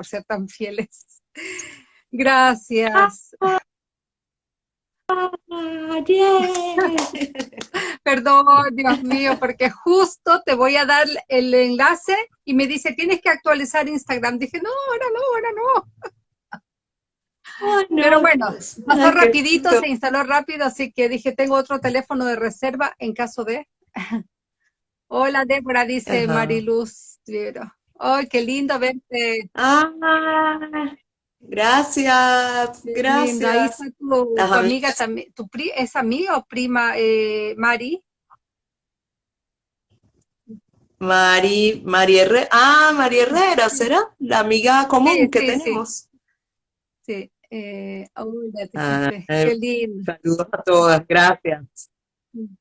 por ser tan fieles. Gracias. Perdón, Dios mío, porque justo te voy a dar el enlace y me dice, tienes que actualizar Instagram. Dije, no, ahora no, ahora no. Pero bueno, pasó rapidito, se instaló rápido, así que dije, tengo otro teléfono de reserva en caso de... Hola, Débora, dice Mariluz. Ay, qué lindo verte. Ah, Gracias, gracias. Ahí está tu, amiga también, tu ¿es amiga o prima, eh, Mari? Mari, Mari Herrera, ah, María Herrera, ¿será? La amiga común que tenemos. Sí, eh, ah, qué lindo. Saludos a todas, gracias.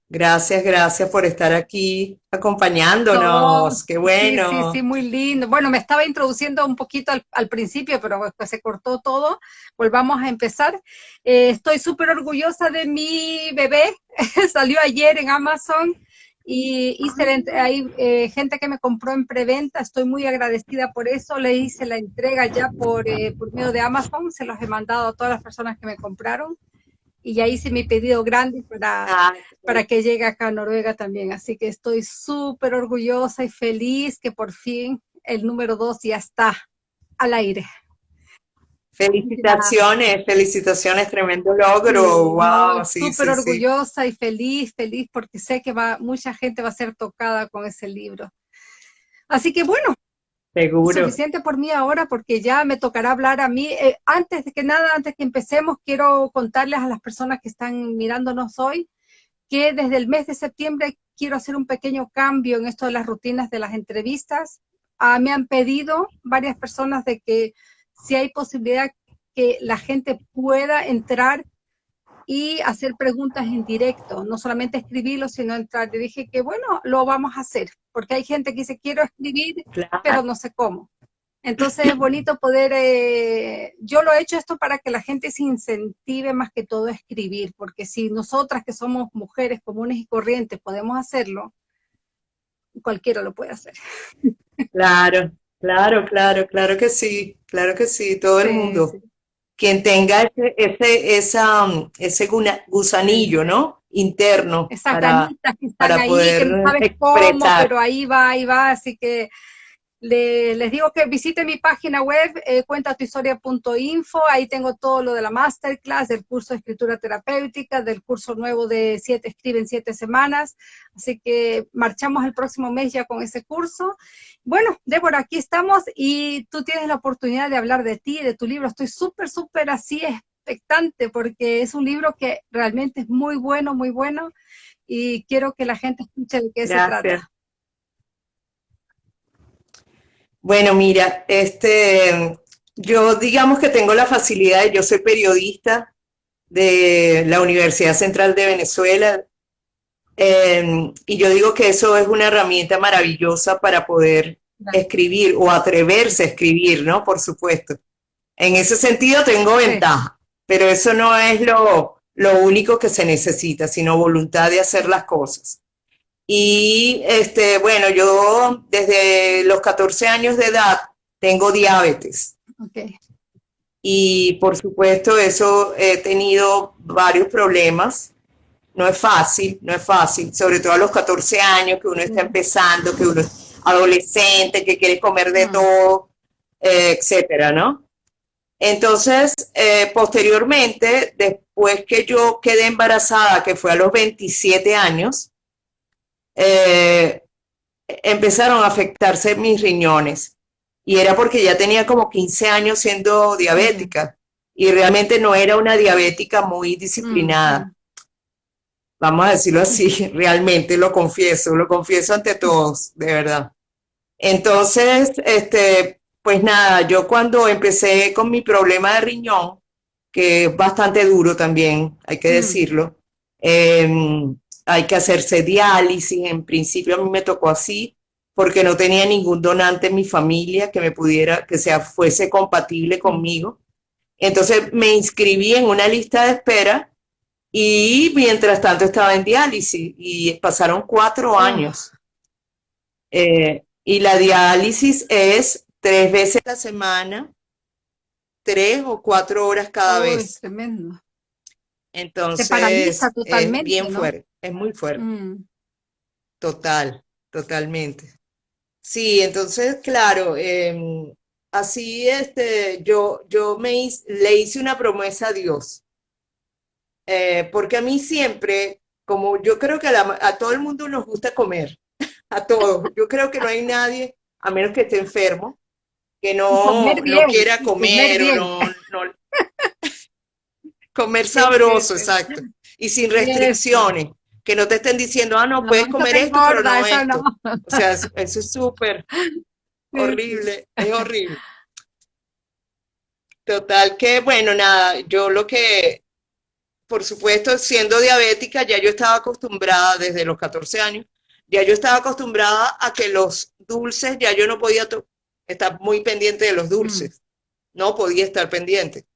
Gracias, gracias por estar aquí acompañándonos, qué bueno. Sí, sí, sí, muy lindo. Bueno, me estaba introduciendo un poquito al, principio, pero después se cortó todo. Volvamos a empezar. Eh, estoy súper orgullosa de mi bebé, salió ayer en Amazon y hice hay eh, gente que me compró en preventa, estoy muy agradecida por eso, le hice la entrega ya por, eh, por medio de Amazon, se los he mandado a todas las personas que me compraron y ya hice mi pedido grande para, ah, para que llegue acá a Noruega también. Así que estoy súper orgullosa y feliz que por fin el número dos ya está al aire. Felicitaciones, felicitaciones, tremendo logro, wow, sí, Súper orgullosa y feliz, feliz porque sé que va, mucha gente va a ser tocada con ese libro. Así que bueno, Seguro. Suficiente por mí ahora porque ya me tocará hablar a mí. Eh, antes de que nada, antes que empecemos, quiero contarles a las personas que están mirándonos hoy que desde el mes de septiembre quiero hacer un pequeño cambio en esto de las rutinas de las entrevistas. Ah, me han pedido varias personas de que si hay posibilidad que la gente pueda entrar y hacer preguntas en directo, no solamente escribirlo, sino entrar. Le dije que bueno, lo vamos a hacer, porque hay gente que dice quiero escribir, pero no sé cómo. Entonces es bonito poder, eh, yo lo he hecho esto para que la gente se incentive más que todo a escribir, porque si nosotras que somos mujeres comunes y corrientes podemos hacerlo, cualquiera lo puede hacer. Claro, claro, claro, claro que sí, claro que sí, todo el mundo quien tenga ese, ese, esa, ese gusanillo, ¿no? Interno. Esa para, que están ahí, que no sabes cómo, pero ahí va, ahí va, así que les digo que visiten mi página web, eh, cuentatuhistoria.info, ahí tengo todo lo de la masterclass, del curso de escritura terapéutica, del curso nuevo de siete, escribe en siete semanas, así que marchamos el próximo mes ya con ese curso. Bueno, Débora, aquí estamos y tú tienes la oportunidad de hablar de ti, de tu libro, estoy súper, súper así expectante porque es un libro que realmente es muy bueno, muy bueno y quiero que la gente escuche de qué se trata. Bueno, mira, este, yo digamos que tengo la facilidad, yo soy periodista de la Universidad Central de Venezuela, em, y yo digo que eso es una herramienta maravillosa para poder escribir o atreverse a escribir, ¿no? Por supuesto. En ese sentido tengo ventaja, pero eso no es lo, lo único que se necesita, sino voluntad de hacer las cosas. Y este, bueno, yo desde los 14 años de edad tengo diabetes. Y por supuesto eso he tenido varios problemas. No es fácil, no es fácil, sobre todo a los 14 años que uno está empezando, que uno es adolescente, que quiere comer de todo, eh, etcétera, ¿no? Entonces, eh, posteriormente, después que yo quedé embarazada, que fue a los 27 años, eh, empezaron a afectarse mis riñones. Y era porque ya tenía como 15 años siendo diabética. Y realmente no era una diabética muy disciplinada. Vamos a decirlo así, realmente lo confieso, lo confieso ante todos, de verdad. Entonces, este, pues nada, yo cuando empecé con mi problema de riñón, que es bastante duro también, hay que decirlo, eh, hay que hacerse diálisis, en principio a mí me tocó así, porque no tenía ningún donante en mi familia que me pudiera, que sea, fuese compatible conmigo. Entonces me inscribí en una lista de espera y mientras tanto estaba en diálisis y pasaron cuatro ah. años. Eh, y la diálisis es tres veces a la semana, tres o cuatro horas cada vez. Tremendo. Entonces, totalmente, es bien fuerte, es muy fuerte. Mm. Total, totalmente. Sí, entonces, claro, em, así este, yo, yo me le hice una promesa a Dios. Eh, porque a mí siempre, como yo creo que a, todo el mundo nos gusta comer, a todos, yo creo que no hay nadie, a menos que esté enfermo, que no, no quiera comer, o no, comer sabroso, exacto, y sin restricciones que no te estén diciendo, ah, no, puedes comer esto, pero no esto. O sea, eso es súper horrible, es horrible. Total que, bueno, nada, yo lo que, por supuesto, siendo diabética, ya yo estaba acostumbrada desde los 14 años, ya yo estaba acostumbrada a que los dulces, ya yo no podía estar muy pendiente de los dulces, mm. no podía estar pendiente.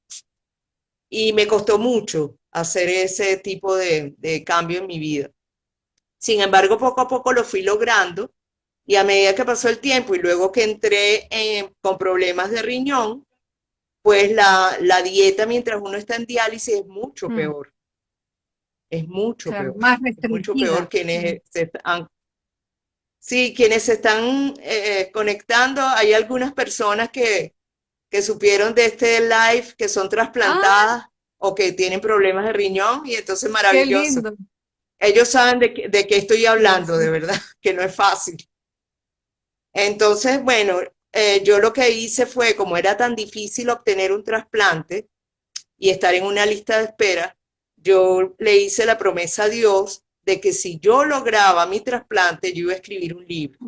Y me costó mucho, hacer ese tipo de, cambio en mi vida. Sin embargo, poco a poco lo fui logrando y a medida que pasó el tiempo y luego que entré con problemas de riñón, pues la, dieta mientras uno está en diálisis es mucho mm. peor. Es mucho peor. Más mucho peor quienes se están... Sí, quienes se están eh, conectando, hay algunas personas que, que supieron de este live que son trasplantadas o que tienen problemas de riñón y entonces maravilloso. Ellos saben de, qué estoy hablando, de verdad, que no es fácil. Entonces, bueno, eh, yo lo que hice fue, como era tan difícil obtener un trasplante y estar en una lista de espera, yo le hice la promesa a Dios de que si yo lograba mi trasplante, yo iba a escribir un libro.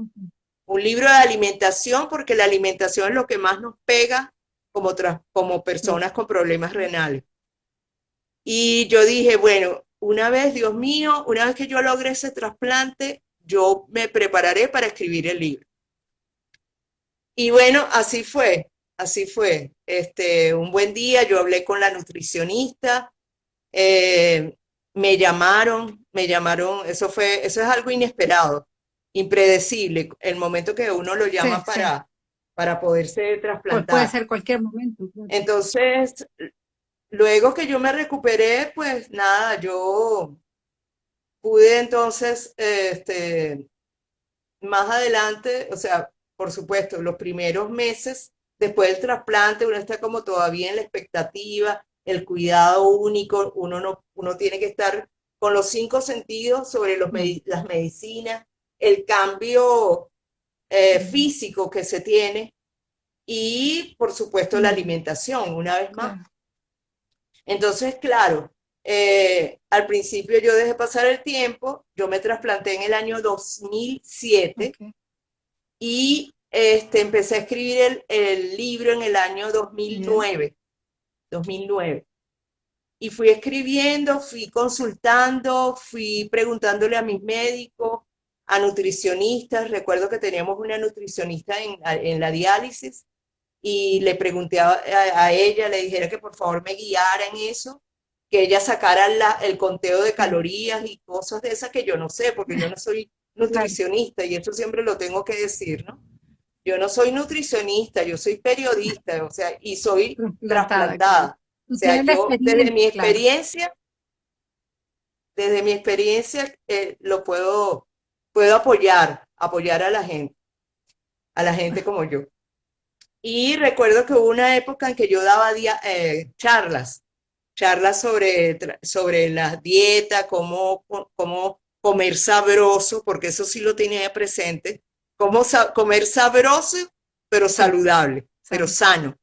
Un libro de alimentación, porque la alimentación es lo que más nos pega como, como personas con problemas renales. Y yo dije, bueno, una vez, Dios mío, una vez que yo logre ese trasplante, yo me prepararé para escribir el libro. Y bueno, así fue, así fue. Este, un buen día yo hablé con la nutricionista, eh, me llamaron, me llamaron, eso fue, eso es algo inesperado, impredecible, el momento que uno lo llama para, para poderse trasplantar. puede ser cualquier momento. Entonces, Luego que yo me recuperé, pues nada, yo pude entonces, este, más adelante, o sea, por supuesto, los primeros meses después del trasplante, uno está como todavía en la expectativa, el cuidado único, uno, no, uno tiene que estar con los cinco sentidos sobre los las medicinas, el cambio eh, físico que se tiene y, por supuesto, la alimentación, una vez más. Entonces, claro, eh, al principio yo dejé pasar el tiempo, yo me trasplanté en el año 2007 y este, empecé a escribir el, libro en el año 2009, 2009. Y fui escribiendo, fui consultando, fui preguntándole a mis médicos, a nutricionistas. Recuerdo que teníamos una nutricionista en, en la diálisis y le pregunté a, ella, le dijera que por favor me guiara en eso, que ella sacara el conteo de calorías y cosas de esas que yo no sé, porque yo no soy nutricionista y eso siempre lo tengo que decir, ¿no? Yo no soy nutricionista, yo soy periodista, o sea, y soy trasplantada. O sea, yo desde mi experiencia, desde mi experiencia eh, lo puedo, puedo apoyar, apoyar a la gente, a la gente como yo. Y recuerdo que hubo una época en que yo daba eh, charlas, charlas sobre, sobre la dieta, cómo, cómo comer sabroso, porque eso sí lo tenía presente, cómo comer sabroso, pero saludable, pero sano.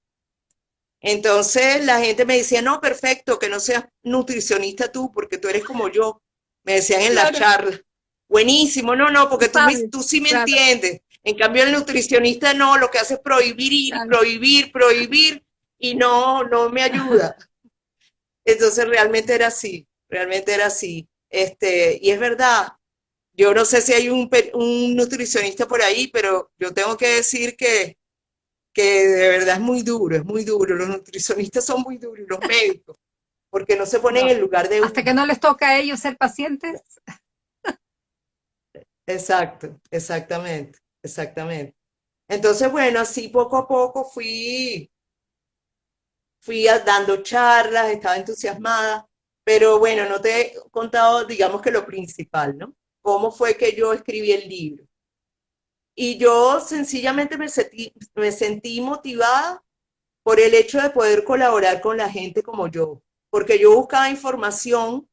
Entonces la gente me decía, no, perfecto, que no seas nutricionista tú, porque tú eres como yo. Me decían en la charla. Buenísimo, no, no, porque tú, tú sí me entiendes. En cambio, el nutricionista no, lo que hace es prohibir, prohibir, prohibir, y no, no me ayuda. Entonces, realmente era así, realmente era así. Este, y es verdad, yo no sé si hay un, un nutricionista por ahí, pero yo tengo que decir que, que de verdad es muy duro, es muy duro. Los nutricionistas son muy duros, los médicos, porque no se ponen en el lugar de Hasta que no les toca a ellos ser pacientes. Exacto, exactamente. Exactamente. Entonces, bueno, así poco a poco fui, fui dando charlas, estaba entusiasmada, pero bueno, no te he contado, digamos que lo principal, ¿no? ¿Cómo fue que yo escribí el libro? Y yo sencillamente me sentí, me sentí motivada por el hecho de poder colaborar con la gente como yo, porque yo buscaba información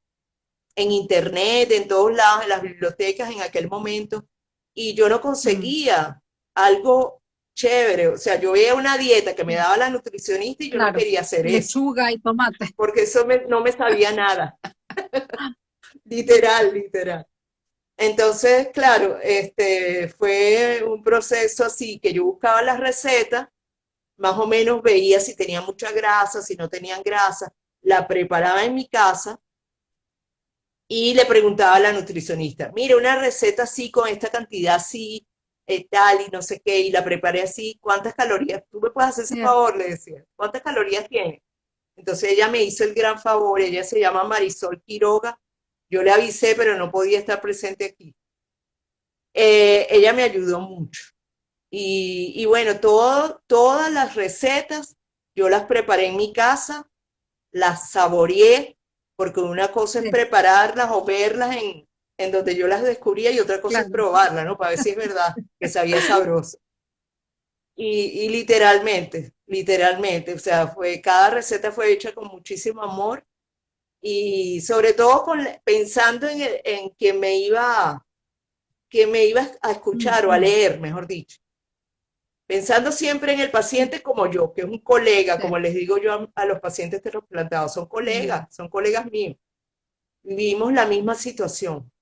en internet, en todos lados, en las bibliotecas en aquel momento, y yo no conseguía algo chévere. O sea, yo veía una dieta que me daba la nutricionista y yo no quería hacer eso. Lechuga y tomate. Porque eso no me sabía nada. literal, literal. Entonces, claro, este, fue un proceso así que yo buscaba las recetas, más o menos veía si tenía mucha grasa, si no tenían grasa, la preparaba en mi casa y le preguntaba a la nutricionista, mire, una receta así, con esta cantidad así, eh, tal, y no sé qué, y la preparé así, ¿cuántas calorías? ¿Tú me puedes hacer ese favor? Le decía, ¿cuántas calorías tiene? Entonces ella me hizo el gran favor, ella se llama Marisol Quiroga, yo le avisé, pero no podía estar presente aquí. Eh, ella me ayudó mucho. Y, y bueno, todo, todas las recetas yo las preparé en mi casa, las saboreé, porque una cosa es prepararlas o verlas en, en donde yo las descubría y otra cosa es probarlas, ¿no? Para ver si es verdad que sabía sabroso. Y, y, literalmente, literalmente, o sea, fue, cada receta fue hecha con muchísimo amor y sobre todo con, pensando en, en que me iba que me iba a escuchar o a leer, mejor dicho. Pensando siempre en el paciente como yo, que es un colega, como les digo yo a, los pacientes trasplantados, son colegas, son colegas míos. Vivimos la misma situación.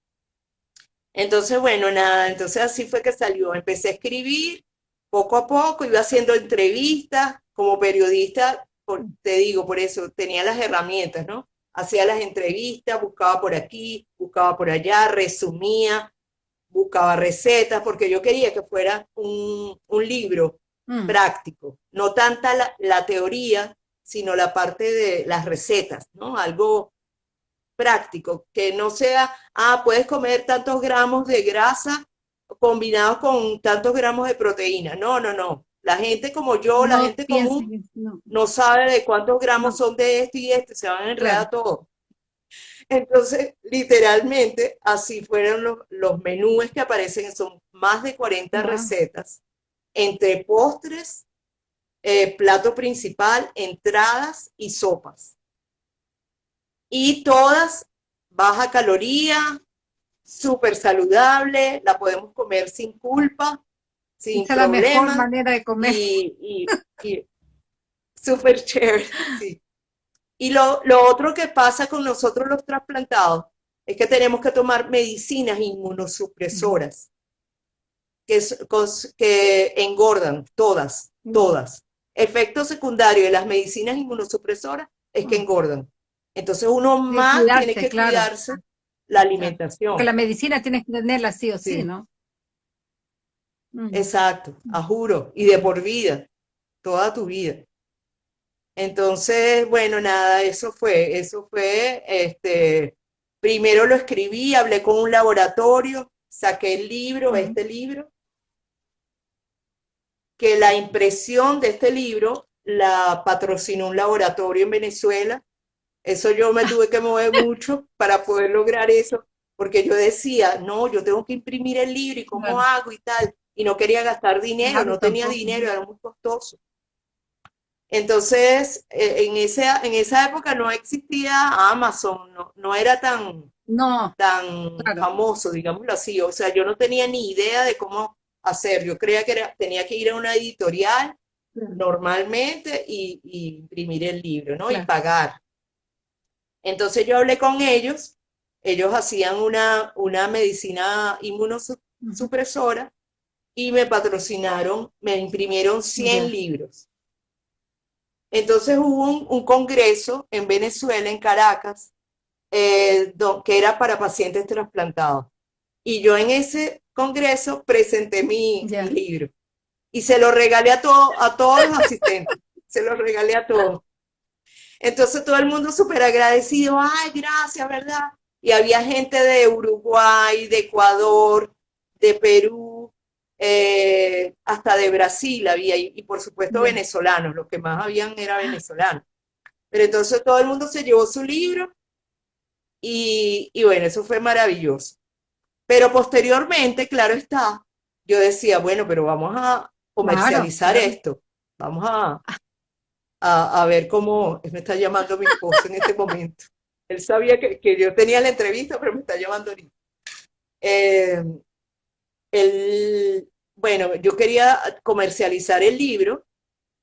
Entonces, bueno, nada, entonces así fue que salió. Empecé a escribir poco a poco, iba haciendo entrevistas como periodista, te digo, por eso tenía las herramientas, ¿no? hacía las entrevistas, buscaba por aquí, buscaba por allá, resumía, buscaba recetas, porque yo quería que fuera un, libro mm. práctico, no tanta la, teoría, sino la parte de las recetas, ¿no? Algo práctico, que no sea, ah, puedes comer tantos gramos de grasa combinados con tantos gramos de proteína. No, no, no. La gente como yo, la gente común, no. sabe de cuántos gramos son de esto y esto, se van a enredar todo. Entonces, literalmente, así fueron los, los menús que aparecen, son más de 40 recetas, entre postres, eh, plato principal, entradas y sopas. Y todas baja caloría, súper saludable, la podemos comer sin culpa, sin Esa la mejor manera de comer. Y, y, súper chévere, Y lo, otro que pasa con nosotros los trasplantados es que tenemos que tomar medicinas inmunosupresoras que, que engordan, todas, todas. Efecto secundario de las medicinas inmunosupresoras es que engordan. Entonces uno más tiene que cuidarse la alimentación. Porque la medicina tienes que tenerla sí o sí, ¿no? Exacto, a juro, y de por vida, toda tu vida. Entonces, bueno, nada, eso fue, eso fue, este, primero lo escribí, hablé con un laboratorio, saqué el libro, este libro, que la impresión de este libro la patrocinó un laboratorio en Venezuela. Eso yo me tuve que mover mucho para poder lograr eso, porque yo decía, no, yo tengo que imprimir el libro y cómo hago y tal y no quería gastar dinero, no tenía dinero, era muy costoso. Entonces, eh, en, ese, en esa época no existía Amazon, no, no era tan, no, tan famoso, digámoslo así. O sea, yo no tenía ni idea de cómo hacer. Yo creía que tenía que ir a una editorial normalmente y, imprimir el libro, ¿no? Y pagar. Entonces yo hablé con ellos, ellos hacían una, una medicina inmunosupresora y me patrocinaron, me imprimieron 100 libros. Entonces hubo un, congreso en Venezuela, en Caracas, eh, que era para pacientes trasplantados. Y yo en ese congreso presenté mi, libro. Y se lo regalé a, a todos los asistentes. se lo regalé a todos. Entonces todo el mundo súper agradecido. Ay, gracias, ¿verdad? Y había gente de Uruguay, de Ecuador, de Perú, eh, hasta de Brasil había, y, por supuesto venezolanos, los que más habían era venezolanos. Pero entonces todo el mundo se llevó su libro y, bueno, eso fue maravilloso. Pero posteriormente, claro está, yo decía, bueno, pero vamos a comercializar esto, vamos a, a, ver cómo, me está llamando mi esposo en este momento. Él sabía que, que, yo tenía la entrevista, pero me está llamando ahorita. Eh, el, bueno, yo quería comercializar el libro,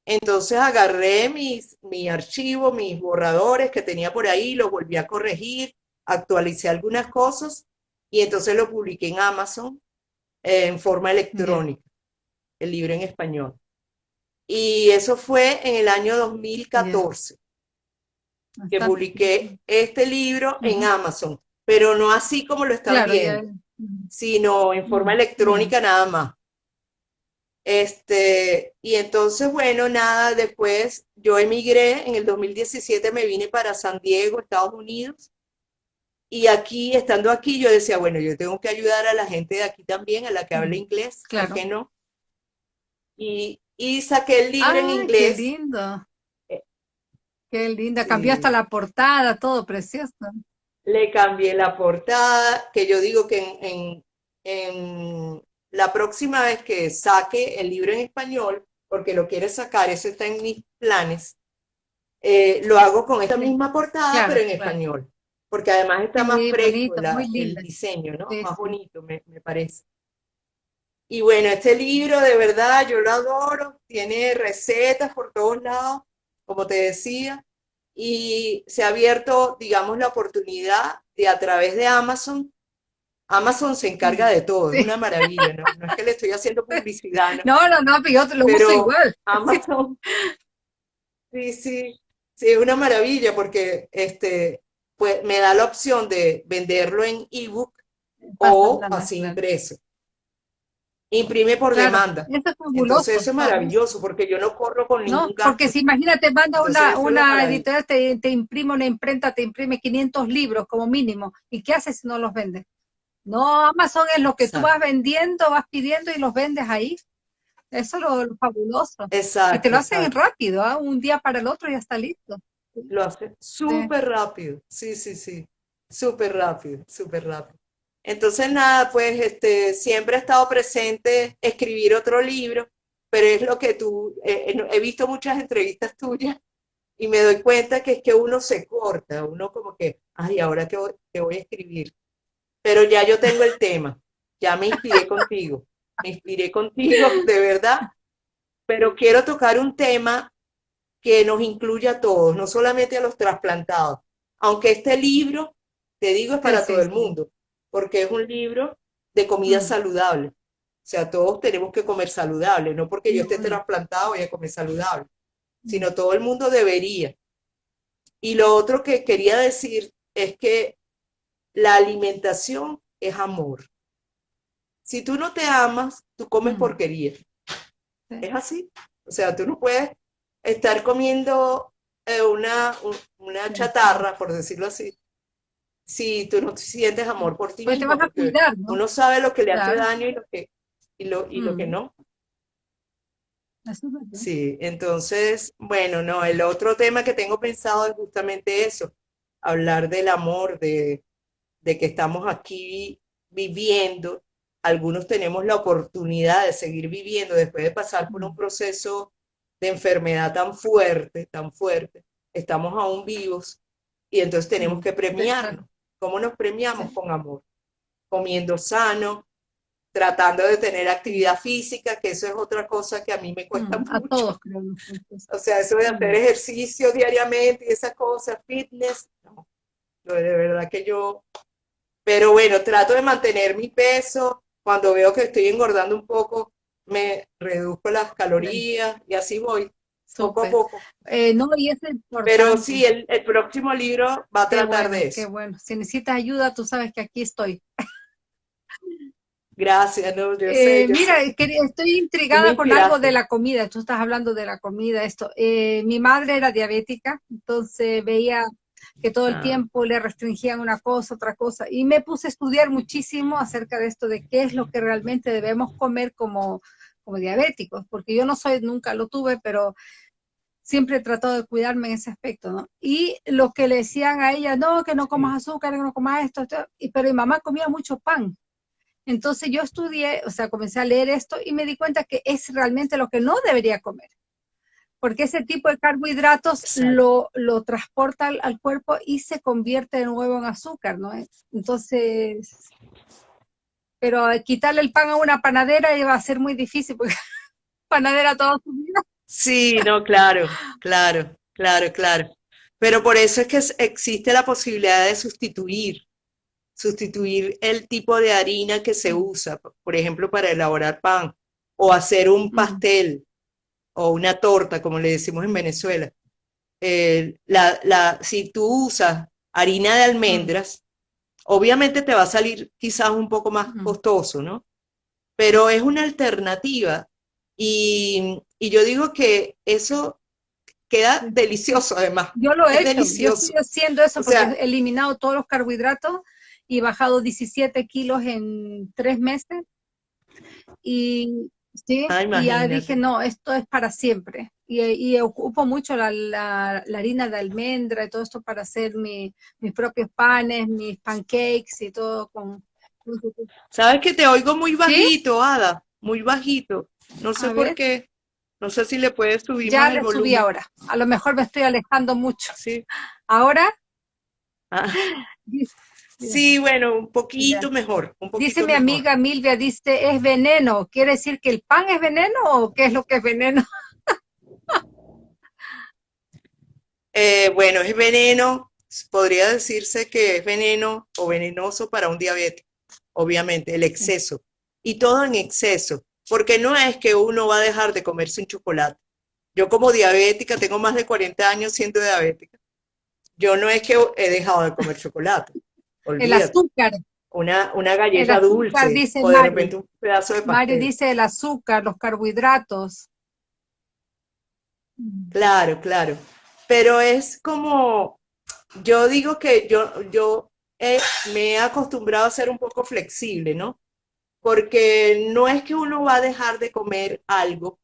entonces agarré mis, mi archivo, mis borradores que tenía por ahí, los volví a corregir, actualicé algunas cosas y entonces lo publiqué en Amazon en forma electrónica, el libro en español. Y eso fue en el año 2014 que publiqué este libro en Amazon, pero no así como lo están viendo sino en forma electrónica nada más. Este, y entonces, bueno, nada, después yo emigré, en el 2017 me vine para San Diego, Estados Unidos, y aquí, estando aquí, yo decía, bueno, yo tengo que ayudar a la gente de aquí también, a la que habla inglés, claro que no? Y, y saqué el libro en inglés. qué lindo! Eh, qué linda, cambió hasta la portada, todo precioso le cambié la portada, que yo digo que en, en, la próxima vez que saque el libro en español, porque lo quiere sacar, eso está en mis planes, eh, lo hago con esta misma portada, pero en español, porque además está más fresco el diseño, ¿no? más bonito, me, me parece. Y bueno, este libro de verdad yo lo adoro, tiene recetas por todos lados, como te decía, y se ha abierto, digamos, la oportunidad de a través de Amazon. Amazon se encarga de todo, es una maravilla, ¿no? No es que le estoy haciendo publicidad, ¿no? No, no, pero yo te lo uso igual. Amazon, sí, sí, sí, es una maravilla porque este, pues, me da la opción de venderlo en ebook o así impreso imprime por demanda. Eso es Entonces eso es maravilloso, porque yo no corro con ningún no, Porque si imagínate, manda una, una editorial, te, te, imprime una imprenta, te imprime 500 libros como mínimo, ¿y qué haces si no los vendes? No, Amazon es lo que tú vas vendiendo, vas pidiendo y los vendes ahí. Eso es lo, fabuloso. Exacto. Y te lo hacen rápido, ¿ah? un día para el otro ya está listo. Lo hace súper rápido, sí, sí, sí, súper rápido, súper rápido. Entonces, nada, pues este, siempre ha estado presente escribir otro libro, pero es lo que tú, eh, eh, he visto muchas entrevistas tuyas y me doy cuenta que es que uno se corta, uno como que, ay, ahora te voy, voy a escribir. Pero ya yo tengo el tema, ya me inspiré contigo, me inspiré contigo, de verdad, pero quiero tocar un tema que nos incluya a todos, no solamente a los trasplantados, aunque este libro, te digo, es para todo el mundo, porque es un libro de comida mm. saludable. O sea, todos tenemos que comer saludable, no porque yo esté trasplantado voy a comer saludable, sino todo el mundo debería. Y lo otro que quería decir es que la alimentación es amor. Si tú no te amas, tú comes mm. porquería. Es así. O sea, tú no puedes estar comiendo eh, una, una chatarra, por decirlo así, si tú no sientes amor por ti pues te vas a cuidar, ¿no? Uno sabe lo que le hace daño y lo que, y lo, y lo que mm. no. Sí, entonces, bueno, no, el otro tema que tengo pensado es justamente eso, hablar del amor, de, de que estamos aquí viviendo, algunos tenemos la oportunidad de seguir viviendo después de pasar por un mm. proceso de enfermedad tan fuerte, tan fuerte, estamos aún vivos y entonces tenemos mm. que premiarnos. ¿Cómo nos premiamos? Con amor. Comiendo sano, tratando de tener actividad física, que eso es otra cosa que a mí me cuesta mucho. A todos, O sea, eso de hacer ejercicio diariamente y esas cosas, fitness, no. De verdad que yo... Pero bueno, trato de mantener mi peso. Cuando veo que estoy engordando un poco, me reduzco las calorías y así voy poco a poco. Eh, no, y es Pero sí, el, el, próximo libro va a tratar de eso. Qué bueno. Si necesitas ayuda, tú sabes que aquí estoy. Gracias, no, yo eh, mira, estoy intrigada con algo de la comida. Tú estás hablando de la comida, esto. Eh, mi madre era diabética, entonces veía que todo el Ah. tiempo le restringían una cosa, otra cosa, y me puse a estudiar muchísimo acerca de esto, de qué es lo que realmente debemos comer como, como diabéticos, porque yo no soy, nunca lo tuve, pero siempre he tratado de cuidarme en ese aspecto, ¿no? Y lo que le decían a ella, no, que no comas azúcar, que no comas esto, esto", y, pero mi mamá comía mucho pan. Entonces yo estudié, o sea, comencé a leer esto y me di cuenta que es realmente lo que no debería comer. Porque ese tipo de carbohidratos lo, lo transporta al, al cuerpo y se convierte de nuevo en azúcar, ¿no? Entonces, pero quitarle el pan a una panadera iba a ser muy difícil, porque panadera toda su vida. Sí, no, claro, claro, claro, claro. Pero por eso es que existe la posibilidad de sustituir, sustituir el tipo de harina que se usa, por ejemplo, para elaborar pan, o hacer un pastel o una torta, como le decimos en Venezuela. Eh, la, la, si tú usas harina de almendras, obviamente te va a salir quizás un poco más costoso, ¿no? Pero es una alternativa y, y yo digo que eso queda delicioso además. Yo lo Es he hecho, yo delicioso. estoy haciendo eso O porque sea- he eliminado todos los carbohidratos y bajado 17 kilos en tres meses. Y, sí, Ah, y ya dije, no, esto es para siempre. Y, y ocupo mucho la, la- la harina de almendra y todo esto para hacer mi- mis propios panes, mis pancakes y todo con... Sabes que te oigo muy bajito, Ada, muy bajito. No sé A por ver. qué. No sé si le puedes subir Ya más el le subí ahora. A lo mejor me estoy alejando mucho. Sí. Ahora, Ah, sí, bueno, un poquito mejor, un poquito dice mi mejor. amiga Milvia, dice, es veneno. ¿Quiere decir que el pan es veneno o qué es lo que es veneno? Eh, bueno, es veneno, podría decirse que es veneno o venenoso para un diabético, obviamente, el exceso. Y todo en exceso, porque no es que uno va a dejar de comerse un chocolate. Yo como diabética, tengo más de 40 años siendo diabética, yo no es que he dejado de comer chocolate, El azúcar. Una, una galleta azúcar, dulce dice o de Mari. repente un pedazo de Mario pastel. dice el azúcar, los carbohidratos. Claro, claro. Pero es como, yo digo que yo, yo he- me he acostumbrado a ser un poco flexible, ¿no? Porque no es que uno va a dejar de comer algo,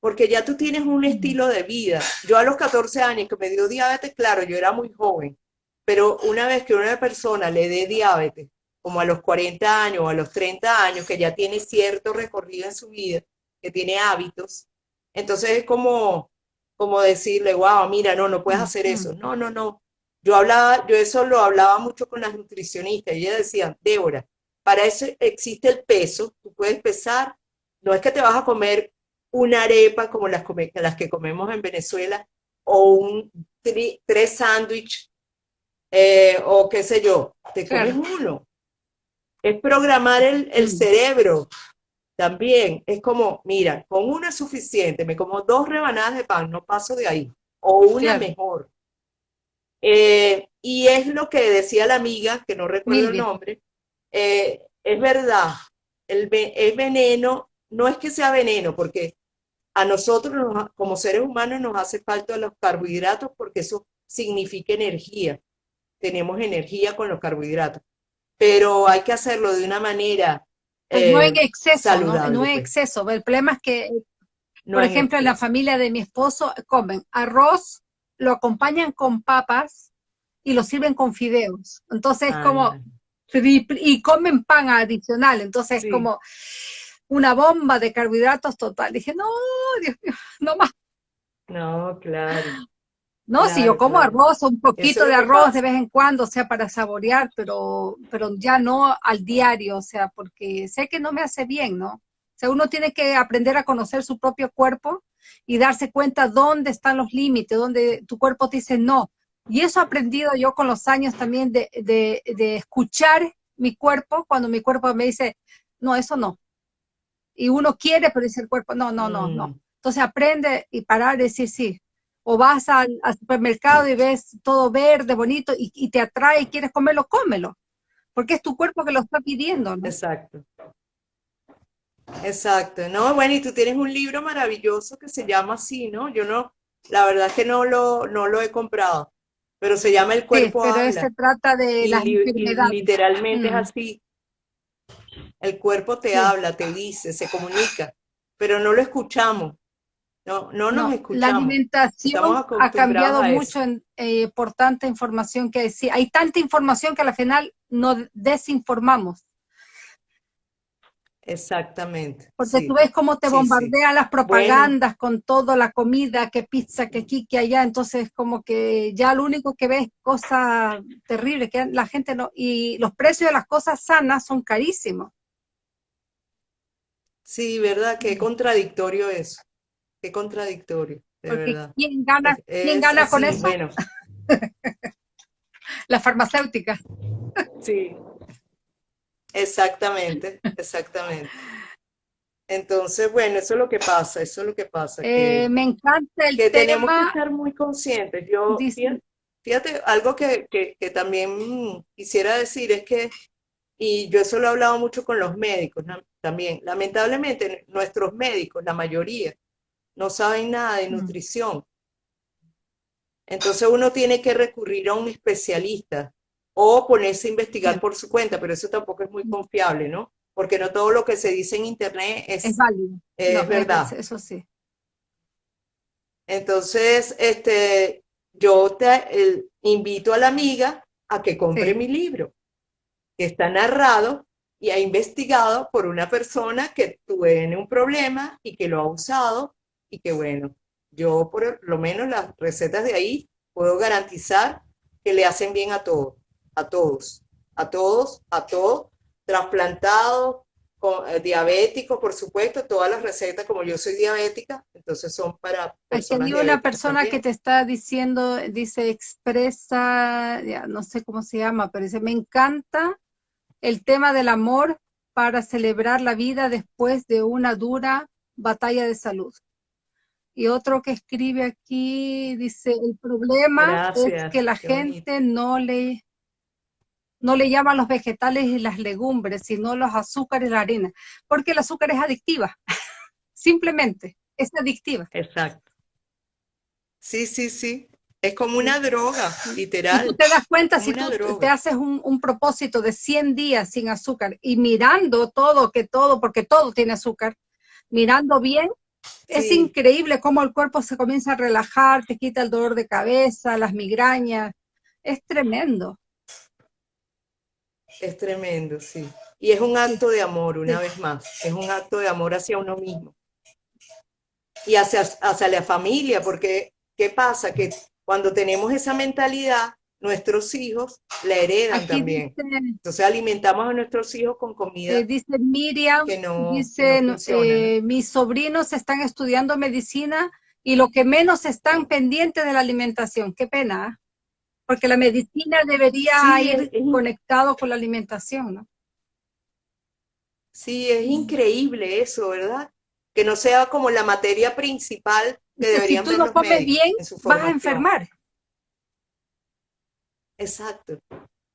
porque ya tú tienes un estilo de vida. Yo a los 14 años que me dio diabetes, claro, yo era muy joven, pero una vez que una persona le dé diabetes, como a los 40 años o a los 30 años, que ya tiene cierto recorrido en su vida, que tiene hábitos, entonces es como, como decirle, wow, mira, no, no puedes hacer eso. No, no, no. Yo hablaba, yo eso lo hablaba mucho con las nutricionistas, y ellas decían, Débora, para eso existe el peso, tú puedes pesar, no es que te vas a comer una arepa como las, come- las que comemos en Venezuela, o un tri- tres sándwiches, eh, o qué sé yo, te comes Claro. uno. Es programar el, el cerebro también. Es como, mira, con una es suficiente, me como dos rebanadas de pan, no paso de ahí, o una Claro. mejor. Eh, y es lo que decía la amiga, que no recuerdo el nombre, eh, es verdad, el, el veneno no es que sea veneno, porque a nosotros nos- como seres humanos nos hace falta los carbohidratos porque eso significa energía. Tenemos energía con los carbohidratos, pero hay que hacerlo de una manera Pues no eh, en exceso, ¿no? saludable, No en pues. exceso. El problema es que, no por ejemplo, en la familia de mi esposo comen arroz, lo acompañan con papas y lo sirven con fideos. Entonces es como, triple- y comen pan adicional, entonces Sí. es como una bomba de carbohidratos total. Dije, no, Dios mío, no más. No, claro. No, si yo como claro. arroz, un poquito de arroz pasa. de vez en cuando, o sea, para saborear, pero, pero ya no al diario, o sea, porque sé que no me hace bien, ¿no? O sea, uno tiene que aprender a conocer su propio cuerpo y darse cuenta dónde están los límites, dónde tu cuerpo te dice no. Y eso he aprendido yo con los años también de, de, de escuchar mi cuerpo cuando mi cuerpo me dice, no, eso no. Y uno quiere, pero dice el cuerpo, no, no, no, no. Mm, Entonces aprende y parar y decir sí. O vas al, al supermercado y ves todo verde, bonito, y, y te atrae y quieres comerlo, cómelo. Porque es tu cuerpo que lo está pidiendo, ¿no? Exacto. Exacto, ¿no? Bueno, y tú tienes un libro maravilloso que se llama así, ¿no? Yo no, la verdad es que no lo, no lo he comprado, pero se llama El cuerpo sí, pero se trata de la literalmente es mm. así. El cuerpo te habla, te dice, se comunica, pero no lo escuchamos. No, no nos escuchamos. La alimentación ha cambiado mucho eh, por tanta información que hay. hay tanta información que al final nos desinformamos. Exactamente. Porque tú ves cómo te bombardean las propagandas con toda la comida, que pizza, que aquí, que allá, entonces como que ya lo único que ves es cosas terribles, que la gente no, y los precios de las cosas sanas son carísimos. Sí, verdad, qué contradictorio eso, qué contradictorio, de verdad. ¿Quién gana, ¿quién gana con eso? Bueno. la farmacéutica. Sí, Exactamente, exactamente. Entonces, bueno, eso es lo que pasa, eso es lo que pasa. Eh, me encanta el que tenemos que estar muy conscientes. Yo, fíjate, algo que, que, también quisiera decir es que, y yo eso lo he hablado mucho con los médicos también, lamentablemente nuestros médicos, la mayoría, no saben nada de nutrición. Entonces uno tiene que recurrir a un especialista o ponerse a investigar por su cuenta, pero eso tampoco es muy confiable, ¿no? Porque no todo lo que se dice en internet es, es válido. Es verdad. eso sí. Entonces, este, yo te invito a la amiga a que compre mi libro, que está narrado y ha investigado por una persona que tiene un problema y que lo ha usado y que bueno, yo por lo menos las recetas de ahí puedo garantizar que le hacen bien a todos a todos, a todos, a todos, trasplantados, eh, diabéticos, por supuesto, todas las recetas, como yo soy diabética, entonces son para personas Aquí hay una persona que te está diciendo, dice, expresa, ya, no sé cómo se llama, pero dice, me encanta el tema del amor para celebrar la vida después de una dura batalla de salud. Y otro que escribe aquí dice, el problema es que la gente no le no le llaman los vegetales y las legumbres, sino los azúcares y la harina, porque el azúcar es adictiva, simplemente, es adictiva. Exacto. Sí, sí, sí. Es como una droga, literal. Y tú te das cuenta si tú te haces un, propósito de 100 días sin azúcar y mirando todo, que todo, porque todo tiene azúcar, mirando bien, es increíble cómo el cuerpo se comienza a relajar, te quita el dolor de cabeza, las migrañas. Es tremendo. Es tremendo, sí. Y es un acto de amor, una vez más. Es un acto de amor hacia uno mismo. Y hacia, hacia la familia, porque ¿qué pasa? Que cuando tenemos esa mentalidad, nuestros hijos la heredan también. Entonces alimentamos a nuestros hijos con comida. Eh, dice Miriam, que no, dice, eh, mis sobrinos están estudiando medicina y lo que menos están pendientes de la alimentación. Qué pena. ¿ah? porque la medicina debería ir conectado con la alimentación, ¿no? Sí, es increíble eso, ¿verdad? Que no sea como la materia principal que deberían Si tú no comes bien, vas a enfermar. Exacto.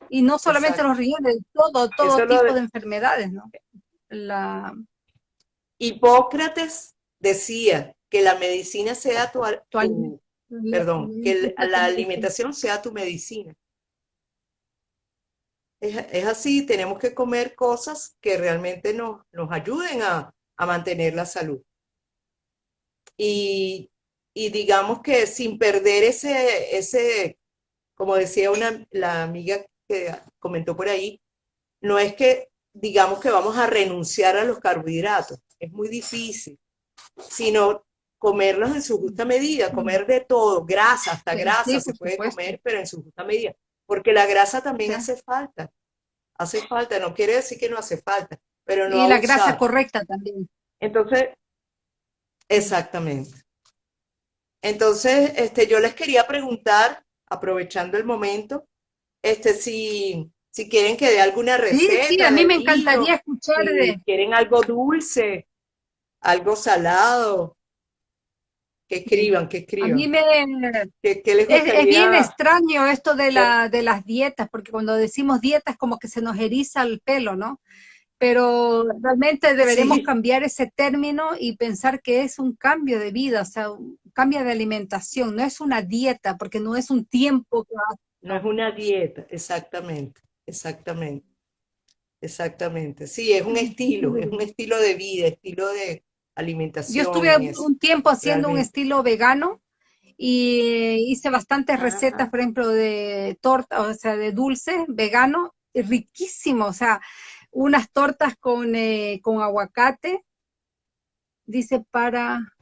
Y no solamente los riñones, todo, todo tipo de... enfermedades, ¿no? La... Hipócrates decía que la medicina sea tu, tu, perdón, que la alimentación sea tu medicina. Es, así, tenemos que comer cosas que realmente nos, nos ayuden a, mantener la salud. Y, digamos que sin perder ese, ese como decía una, la amiga que comentó por ahí, no es que digamos que vamos a renunciar a los carbohidratos, es muy difícil, sino comerlos en su justa medida, comer de todo, grasa, hasta grasa se puede comer, pero en su justa medida, porque la grasa también hace falta, hace falta, no quiere decir que no hace falta, pero no Y la grasa correcta también. Entonces, exactamente. Entonces, este, yo les quería preguntar, aprovechando el momento, este, si, si quieren que dé alguna receta. Sí, sí, a mí me encantaría escuchar de... quieren algo dulce, algo salado, que escriban, que escriban. A mí me... es, bien extraño esto de, la, de las dietas, porque cuando decimos dietas como que se nos eriza el pelo, ¿no? pero realmente deberemos cambiar ese término y pensar que es un cambio de vida, o sea, un cambio de alimentación, no es una dieta, porque no es un tiempo que No es una dieta, exactamente, exactamente, exactamente. Sí, es un estilo, es un estilo de vida, estilo de alimentación. Yo estuve un tiempo haciendo un estilo vegano y hice bastantes recetas, por ejemplo, de torta, o sea, de dulce vegano, riquísimo, o sea, unas tortas con, eh, con aguacate, dice para...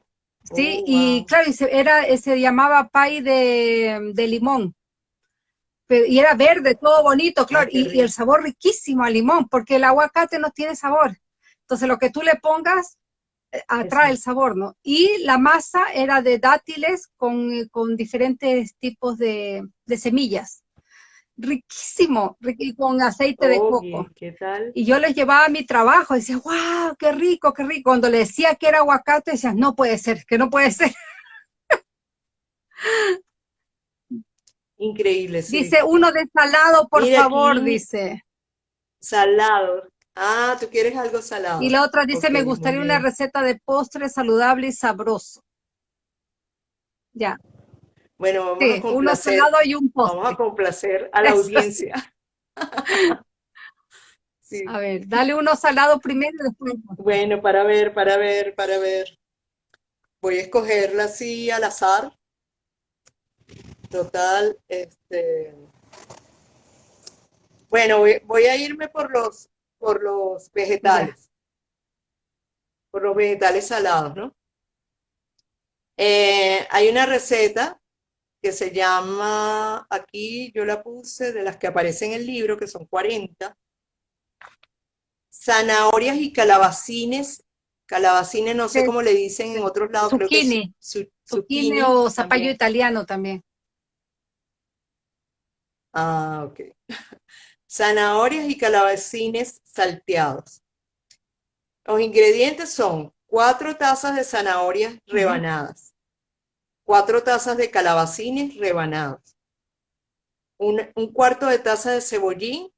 Sí, oh, y claro, era, se llamaba pay de, limón. y era verde, todo bonito, ah, claro, y, el sabor riquísimo a limón, porque el aguacate no tiene sabor. Entonces lo que tú le pongas eh, atrae el sabor, ¿no? Y la masa era de dátiles con, eh, con diferentes tipos de, de semillas riquísimo, con aceite de coco. ¿Qué tal? Y yo les llevaba a mi trabajo, decía, wow, qué rico, qué rico. Cuando le decía que era aguacate, decían, no puede ser, que no puede ser. Increíble, sí. Dice, uno de salado, por favor, dice. Salado. Ah, tú quieres algo salado. Y la otra dice, me gustaría una receta de postre saludable y sabroso. Ya. Bueno, vamos a complacer, y un Vamos a complacer a la audiencia. A ver, dale uno salado primero y después. Bueno, para ver, para ver, para ver. Voy a escogerla así al azar. Total, este. Bueno, voy, a irme por los, por los vegetales. Por los vegetales salados, ¿no? Eh, hay una receta que se llama, aquí yo la puse, de las que aparecen en el libro, que son 40, zanahorias y calabacines, calabacines no sé cómo le dicen en otros lados, zucchini, creo zucchini, o zapallo italiano también. Ah, ok. Zanahorias y calabacines salteados. Los ingredientes son cuatro tazas de zanahorias rebanadas, cuatro tazas de calabacines rebanados, un, cuarto de taza de cebollín,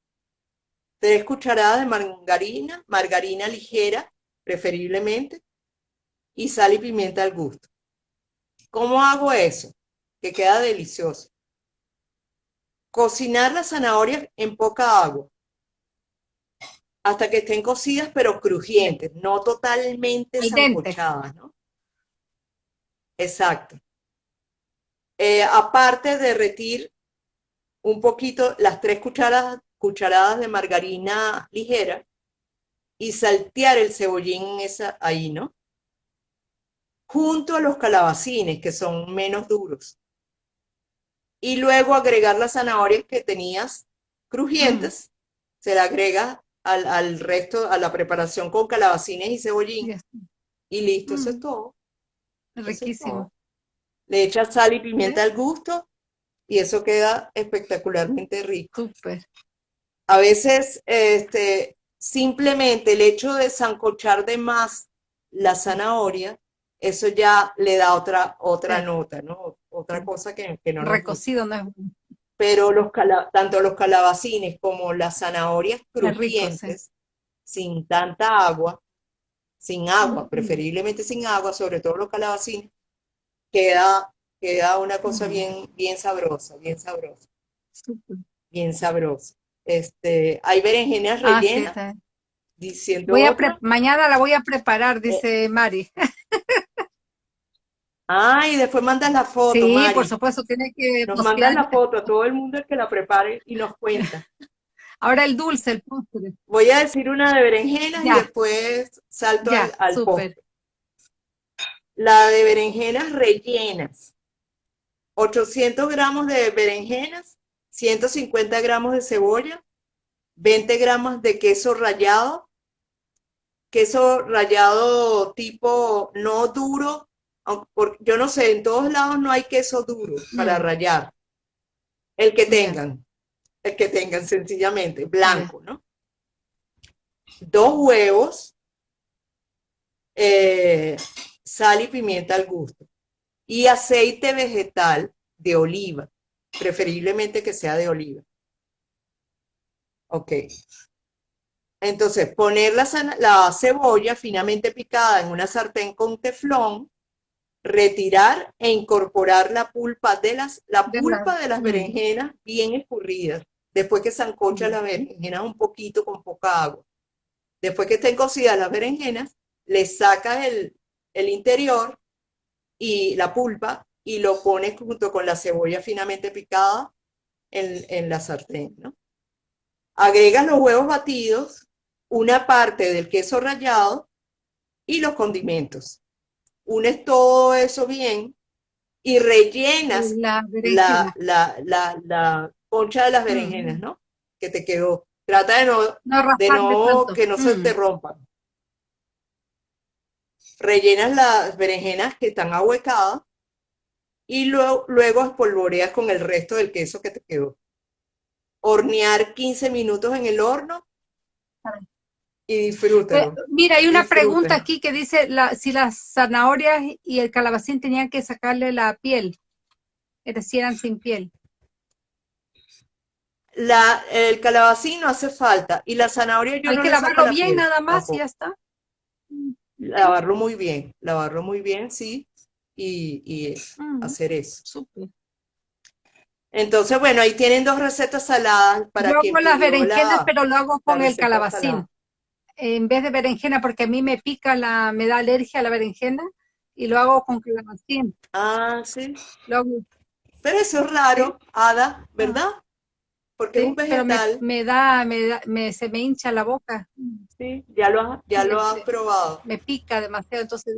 tres cucharadas de margarina, margarina ligera, preferiblemente, y sal y pimienta al gusto. ¿Cómo hago eso? Que queda delicioso. Cocinar las zanahorias en poca agua, hasta que estén cocidas pero crujientes, no totalmente sancochadas, ¿no? Exacto. Eh, aparte, derretir un poquito las tres cucharadas, cucharadas de margarina ligera y saltear el cebollín esa, ahí, ¿no? Junto a los calabacines, que son menos duros. Y luego agregar las zanahorias que tenías crujientes, se le agrega al, resto, a la preparación con calabacines y cebollín. Y listo, eso es todo. Riquísimo le echas sal y pimienta al gusto y eso queda espectacularmente rico. A veces, este, simplemente el hecho de zancochar de más la zanahoria, eso ya le da otra, otra nota, ¿no? Otra cosa que, que no Recocido, ¿no? Pero los tanto los calabacines como las zanahorias crujientes, sin tanta agua, sin agua, preferiblemente sin agua, sobre todo los calabacines, queda, queda una cosa bien, bien sabrosa, bien sabrosa. Bien sabrosa. Este, hay berenjenas ah, rellenas. diciendo voy a mañana la voy a preparar, dice Mari. Ah, y después mandas la foto, Sí, por supuesto, tiene que... Nos mandas la foto a todo el mundo el que la prepare y nos cuenta. Ahora el dulce, el postre. Voy a decir una de berenjenas y después salto al, al postre la de berenjenas rellenas. 800 gramos de berenjenas, 150 gramos de cebolla, 20 gramos de queso rallado, queso rallado tipo no duro, yo no sé, en todos lados no hay queso duro para rallar. El que tengan, el que tengan sencillamente, blanco, ¿no? Dos huevos, eh, sal y pimienta al gusto. Y aceite vegetal de oliva, preferiblemente que sea de oliva. Ok. Entonces, poner la, la cebolla finamente picada en una sartén con teflón, retirar e incorporar la pulpa de las, la pulpa de las berenjenas bien escurridas, después que se ancocha la berenjena un poquito con poca agua. Después que estén cocidas las berenjenas, le sacas el, el interior y la pulpa y lo pones junto con la cebolla finamente picada en, en la sartén, ¿no? Agregas los huevos batidos, una parte del queso rallado y los condimentos. Unes todo eso bien y rellenas la, la, concha de las berenjenas, ¿no? Que te quedó. Trata de no, de no que no se te rompan. Rellenas las berenjenas que están ahuecadas y luego, luego espolvoreas con el resto del queso que te quedó hornear 15 minutos en el horno y disfrútalo. mira, hay una pregunta aquí que dice si las zanahorias y el calabacín tenían que sacarle la piel, es decir, eran sin piel. La, el calabacín no hace falta y la zanahoria yo Hay que lavarlo bien nada más y ya está. Lavarlo muy bien, lavarlo muy bien, sí, y, hacer eso. Entonces, bueno, ahí tienen dos recetas saladas para Yo hago las berenjenas, pero lo hago con el calabacín. En vez de berenjena, porque a mí me pica, la, me da alergia a la berenjena, y lo hago con calabacín. Ah, sí. Pero eso es raro, Ada, ¿verdad? Porque es un vegetal. me, da, me da, me, se me hincha la boca. Sí, ya lo has, ya lo has probado. Me pica demasiado, entonces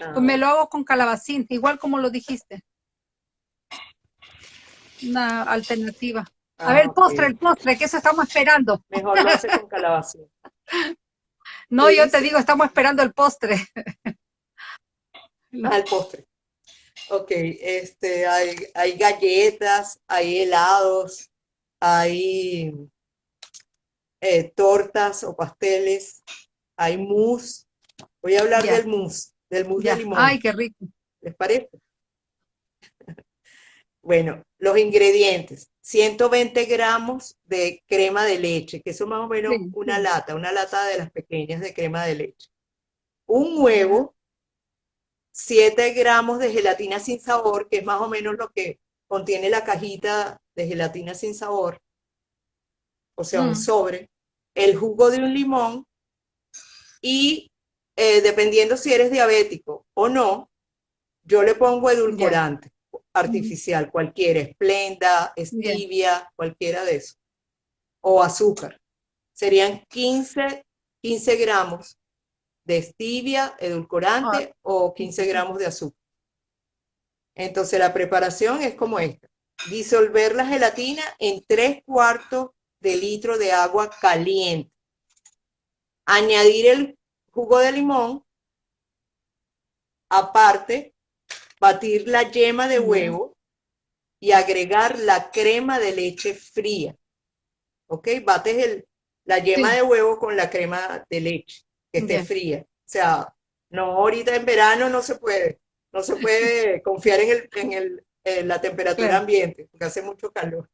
ah. pues me lo hago con calabacín, igual como lo dijiste una alternativa. a ah, ver, postre, el postre, que eso estamos esperando. Mejor lo hace con calabaza. no, yo te digo, estamos esperando el postre. Ah, el postre. Ok, este, hay, hay galletas, hay helados, hay eh, tortas o pasteles, hay mousse. Voy a hablar del mousse, del mousse de limón. Ay, qué rico. ¿Les parece? Bueno, los ingredientes. 120 gramos de crema de leche, que eso más o menos una lata, una lata de las pequeñas de crema de leche. Un huevo, 7 gramos de gelatina sin sabor, que es más o menos lo que contiene la cajita de gelatina sin sabor, o sea, un mm. sobre, el jugo de un limón y eh, dependiendo si eres diabético o no, yo le pongo edulcorante artificial, cualquiera, esplenda, stevia, cualquiera de eso, o azúcar. Serían 15, 15 gramos de stevia, edulcorante, ah. o 15 gramos de azúcar. Entonces la preparación es como esta. Disolver la gelatina en 3 cuartos de litro de agua caliente. Añadir el jugo de limón. Aparte, batir la yema de huevo y agregar la crema de leche fría. ¿Ok? Bates el, la yema de huevo con la crema de leche, que esté fría. O sea, no, ahorita en verano no se puede. No se puede confiar en, el, en, el, en la temperatura ambiente, porque hace mucho calor.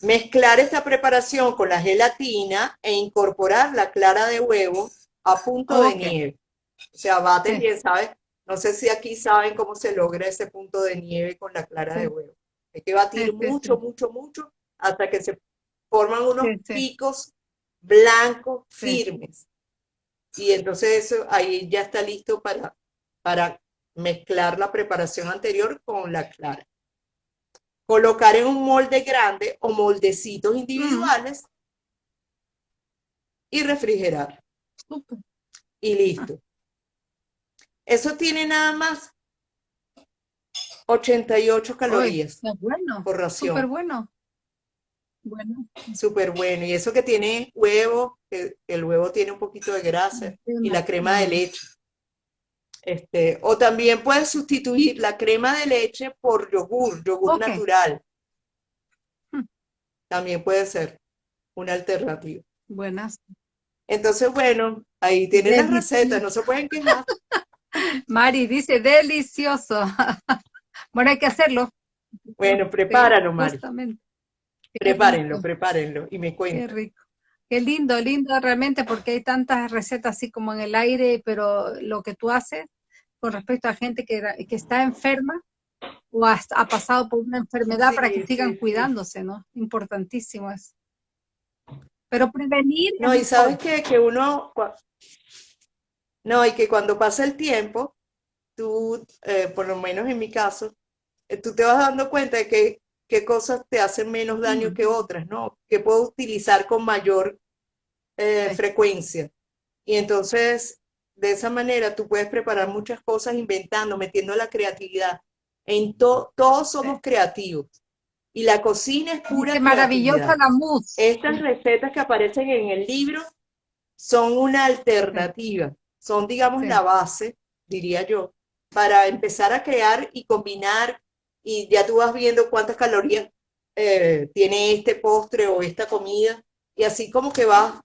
Mezclar esta preparación con la gelatina e incorporar la clara de huevo a punto de nieve. O sea, bates bien, ¿sabes? No sé si aquí saben cómo se logra ese punto de nieve con la clara de huevo. Hay que batir mucho, mucho, mucho hasta que se forman unos picos blancos firmes. Y entonces eso ahí ya está listo para, para mezclar la preparación anterior con la clara. Colocar en un molde grande o moldecitos individuales y refrigerar. Y listo. Eso tiene nada más 88 calorías bueno, por ración. Súper bueno. Bueno. Súper bueno. Y eso que tiene huevo, que el huevo tiene un poquito de grasa y la crema de leche. Este, o también puedes sustituir la crema de leche por yogur, yogur natural. Hmm. También puede ser una alternativa. Buenas. Entonces, bueno, ahí tienen las recetas, no se pueden quejar. Mari dice, delicioso. bueno, hay que hacerlo. Bueno, prepáralo, Mari. Prepárenlo, prepárenlo y me cuenten. Qué rico. Qué lindo, lindo realmente, porque hay tantas recetas así como en el aire, pero lo que tú haces con respecto a gente que, que está enferma o ha, pasado por una enfermedad para que sigan cuidándose, ¿no? Importantísimo es. Pero prevenir... No, y sabes que, que uno... No, y que cuando pasa el tiempo, tú, eh, por lo menos en mi caso, eh, tú te vas dando cuenta de que qué cosas te hacen menos daño que otras, ¿no? Que puedo utilizar con mayor eh, frecuencia. Y entonces, de esa manera, tú puedes preparar muchas cosas inventando, metiendo la creatividad. En todos somos creativos. Y la cocina es pura Qué maravillosa la mousse. Estas recetas que aparecen en el libro son una alternativa, son, digamos, la base, diría yo, para empezar a crear y combinar y ya tú vas viendo cuántas calorías eh, tiene este postre o esta comida y así como que vas,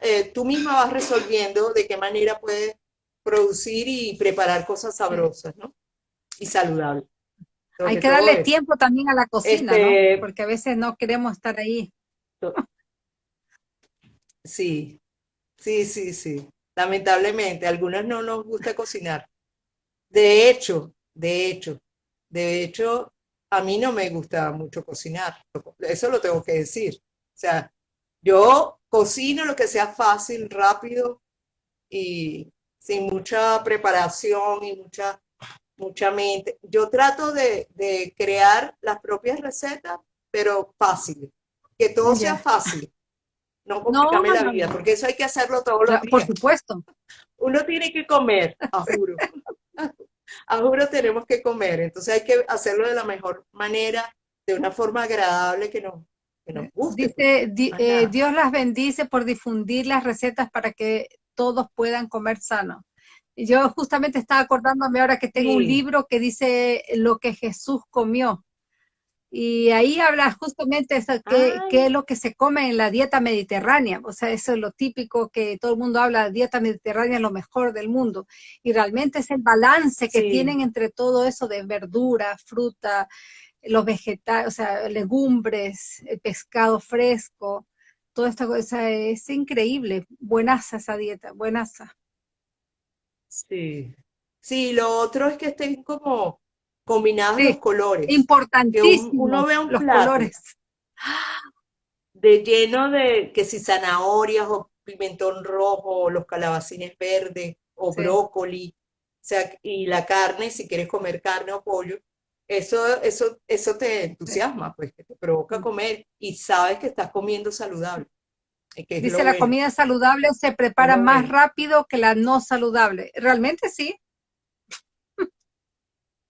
eh, tú misma vas resolviendo de qué manera puedes producir y preparar cosas sabrosas, ¿no? Y saludables. Hay que darle tiempo también a la cocina, ¿no? Este Porque a veces no queremos estar ahí. Sí, sí, sí, sí. Lamentablemente, a algunas no nos gusta cocinar. De hecho, de hecho, de hecho, a mí no me gusta mucho cocinar, eso lo tengo que decir. O sea, yo cocino lo que sea fácil, rápido y sin mucha preparación y mucha, mucha mente. Yo trato de, crear las propias recetas, pero fáciles, que todo sea fácil. No complicarme la vida, porque eso hay que hacerlo todos los días. Por supuesto. Uno tiene que comer, juro a juro tenemos que comer, entonces hay que hacerlo de la mejor manera, de una forma agradable que nos, guste. Dice, eh, Dios las bendice por difundir las recetas para que todos puedan comer sano. Yo justamente estaba acordándome ahora que tengo un libro que dice lo que Jesús comió. Y ahí habla justamente de qué, es lo que se come en la dieta mediterránea. O sea, eso es lo típico que todo el mundo habla, dieta mediterránea es lo mejor del mundo. Y realmente es el balance que tienen entre todo eso de verdura, fruta, los vegetales, o sea, legumbres, el pescado fresco, toda esta cosa es increíble. Buenaza esa dieta, buenaza. Sí. Sí, lo otro es que estén como combinados los colores. Importantísimo. uno ve un los colores. De lleno de que si zanahorias o pimentón rojo, o los calabacines verdes, o brócoli, o sea, y la carne, si quieres comer carne o pollo, eso, eso, eso te entusiasma, pues, que te provoca comer y sabes que estás comiendo saludable. Dice la comida saludable se prepara más rápido que la no saludable. Realmente sí.